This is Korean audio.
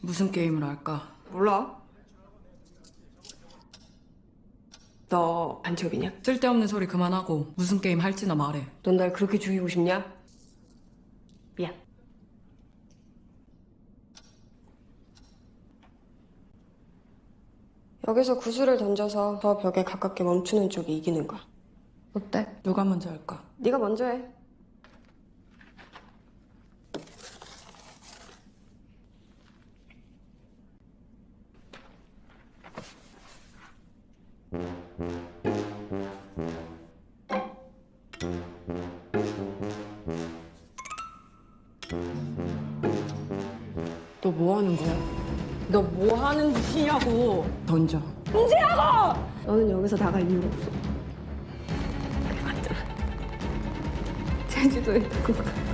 무슨 게임을 할까? 몰라. 너 반칙업이냐? 쓸데없는 소리 그만하고 무슨 게임 할지나 말해. 넌 날 그렇게 죽이고 싶냐? 미안. 여기서 구슬을 던져서 저 벽에 가깝게 멈추는 쪽이 이기는 거야. 어때? 누가 먼저 할까? 네가 먼저 해. 너 뭐 하는 거야? 너 뭐 하는 짓이냐고! 던져. 너는 여기서 나갈 이유가 없어. 그래, 맞잖아. 제주도에 두고 가.